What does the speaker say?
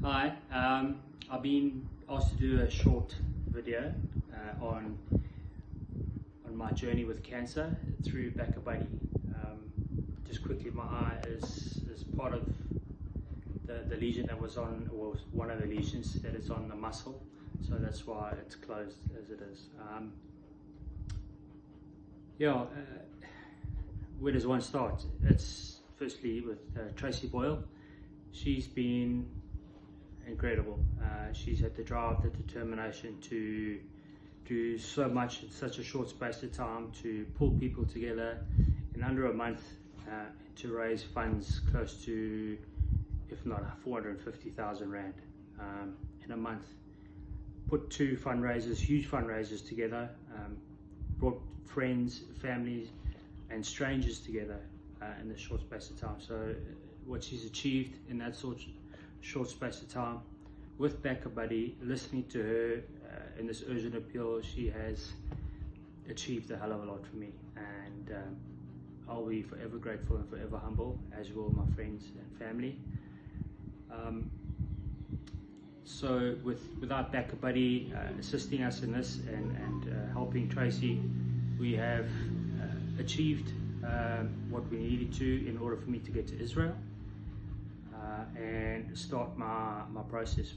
Hi, um, I've been asked to do a short video uh, on on my journey with cancer through BackaBuddy. Um, just quickly, my eye is, is part of the, the lesion that was on, or one of the lesions that is on the muscle, so that's why it's closed as it is. Um, yeah, uh, where does one start? It's firstly with uh, Tracy Boyle. She's been incredible. Uh, she's had the drive, the determination to do so much in such a short space of time to pull people together in under a month uh, to raise funds close to, if not 450,000 Rand um, in a month. Put two fundraisers, huge fundraisers together, um, brought friends, families, and strangers together uh, in this short space of time. So, uh, what she's achieved in that sort short space of time with BackaBuddy, listening to her uh, in this urgent appeal, she has achieved a hell of a lot for me. And um, I'll be forever grateful and forever humble, as will my friends and family. Um, so, with without BackaBuddy uh, assisting us in this and, and uh, helping Tracy, we have uh, achieved um, what we needed to in order for me to get to Israel uh, and start my, my process.